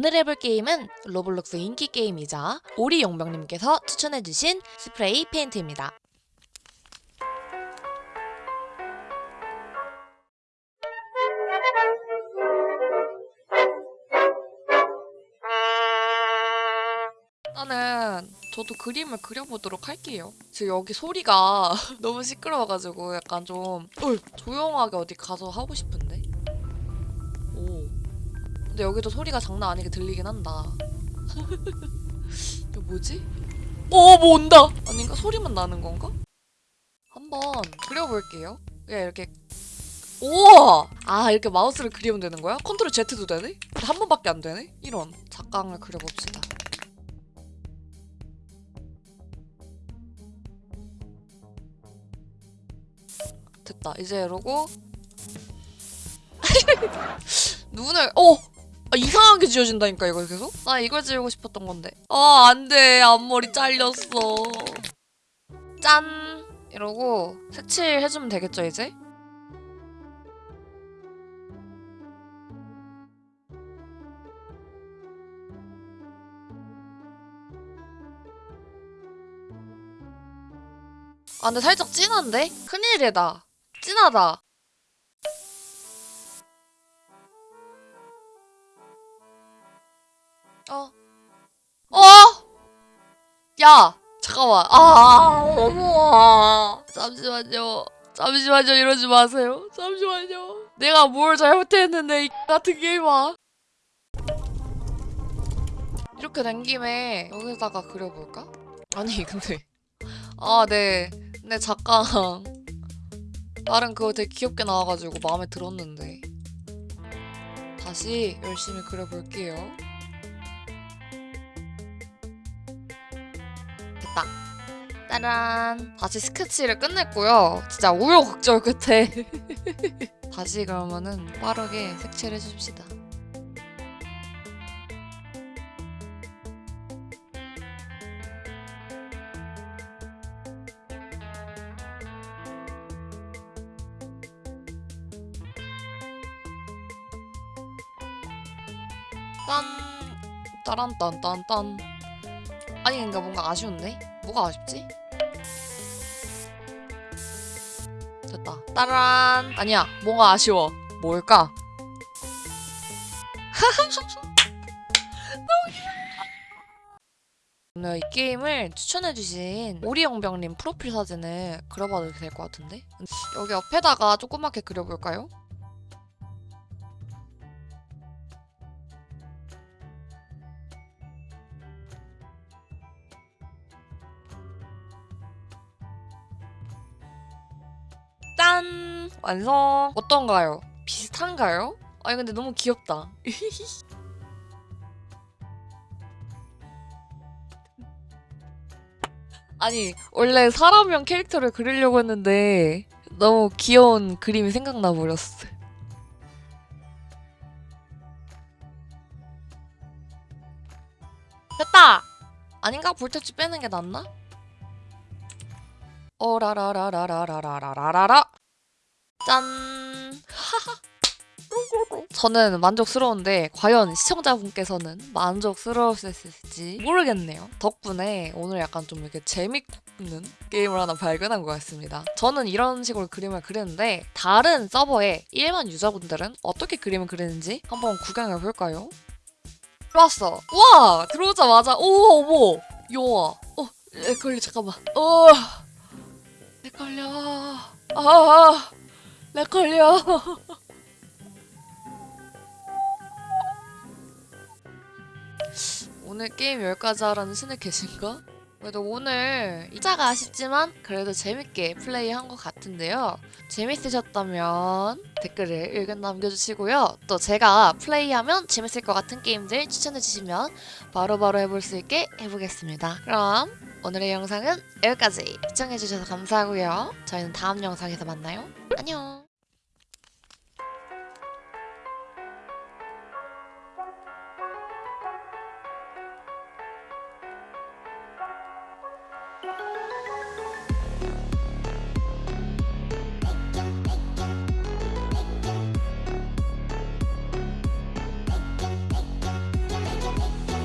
오늘 해볼 게임은 로블록스 인기 게임이자 오리 용병님께서 추천해주신 스프레이 페인트입니다. 일단은 저도 그림을 그려보도록 할게요. 지금 여기 소리가 너무 시끄러워가지고 약간 좀 어, 조용하게 어디 가서 하고 싶은데. 오. 근데 여기도 소리가 장난 아니게 들리긴 한다. 이거 뭐지? 어, 뭐 온다! 아닌가? 소리만 나는 건가? 한번 그려볼게요. 그냥 이렇게 우와! 아 이렇게 마우스를 그리면 되는 거야? 컨트롤 Z도 되네? 한 번밖에 안 되네? 이런 작강을 그려봅시다. 됐다. 이제 이러고 눈을 어! 아, 이상하게 지워진다니까 이거 계속? 나 이걸 지우고 싶었던 건데 아 안돼 앞머리 잘렸어 짠! 이러고 색칠 해주면 되겠죠 이제? 아 근데 살짝 진한데? 큰일이다 진하다 어. 어? 야! 잠깐만. 아, 어머. 잠시만요. 잠시만요. 이러지 마세요. 잠시만요. 내가 뭘 잘못했는데, 이 같은 게임아. 이렇게 된 김에 여기다가 그려볼까? 아니, 근데. 아, 네. 네, 잠깐. 다른 그거 되게 귀엽게 나와가지고 마음에 들었는데. 다시 열심히 그려볼게요. 됐다. 짜란. 다시 스케치를 끝냈고요. 진짜 우여곡절 끝에 다시 그러면은 빠르게 색칠을 해줍시다. 딴 따란 딴딴딴 아니 그러니까 뭔가 아쉬운데? 뭐가 아쉽지? 됐다 따란 아니야 뭔가 아쉬워 뭘까? 오늘 이 게임을 추천해주신 오리영병님 프로필 사진을 그려봐도 될 것 같은데? 여기 옆에다가 조그맣게 그려볼까요? 짠! 완성! 어떤가요? 비슷한가요? 아니 근데 너무 귀엽다. 아니 원래 사람형 캐릭터를 그리려고 했는데 너무 귀여운 그림이 생각나 버렸어. 됐다! 아닌가? 볼터치 빼는 게 낫나? 어라라라라라라라라라 라짠 저는 만족스러운데 과연 시청자분께서는 만족스러우셨을지 모르겠네요. 덕분에 오늘 약간 좀 이렇게 재밌는 게임을 하나 발견한 것 같습니다. 저는 이런 식으로 그림을 그리는데 다른 서버의 일반 유저분들은 어떻게 그림을 그리는지 한번 구경해 볼까요? 들어왔어. 와 들어오자마자 오 어머 요아 어 걸리 잠깐만 어렉 걸려. 아, 렉 걸려. 오늘 게임 여기까지 하라는 신을 계신가? 그래도 오늘 이자가 아쉽지만 그래도 재밌게 플레이한 것 같은데요. 재밌으셨다면 댓글을 의견 남겨주시고요. 또 제가 플레이하면 재밌을 것 같은 게임들 추천해주시면 바로바로 해볼 수 있게 해보겠습니다. 그럼 오늘의 영상은 여기까지 시청해주셔서 감사하고요. 저희는 다음 영상에서 만나요. 안녕!